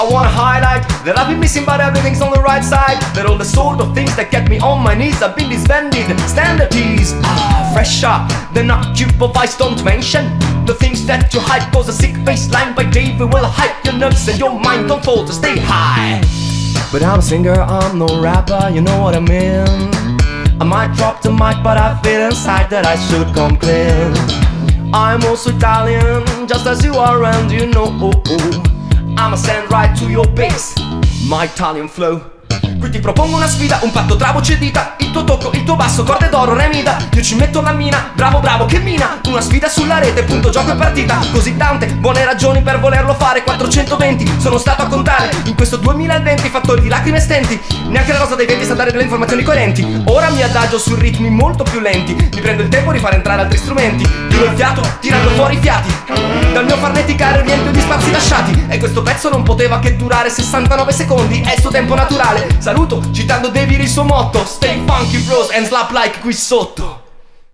I wanna highlight that I've been missing but everything's on the right side. That all the sort of things that get me on my knees I've been disbanded. Standard teas, ah, fresher than occupied don't mention The things that you hype cause a sick baseline by David will hype your nerves and your mind. Don't fall to stay high. But I'm a singer, I'm no rapper, you know what I mean. I might drop the mic but I feel inside that I should come clean I'm also Italian, just as you are and you know I'ma send right to your base, my Italian flow. Qui ti propongo una sfida, un patto tra voce e dita. Il tuo tocco, tuo basso, corde d'oro, remida Io ci metto la mina, bravo bravo che mina. Una sfida sulla rete, punto gioco e partita. Così tante buone ragioni per volerlo fare. 420, sono stato a contare. In questo 2020 fattori di lacrime e stenti. Neanche la rosa dei venti sa dare delle informazioni coerenti. Ora mi adagio su ritmi molto più lenti. Mi prendo il tempo di fare entrare altri strumenti. Tiro il fiato, tirando fuori i fiati. Dal mio farneticare riempio gli spazi lasciati. E questo pezzo non poteva che durare 69 secondi. È il suo tempo naturale. Saluto citando David il suo motto. Stay funky bros Friends, Lap Like Guisotto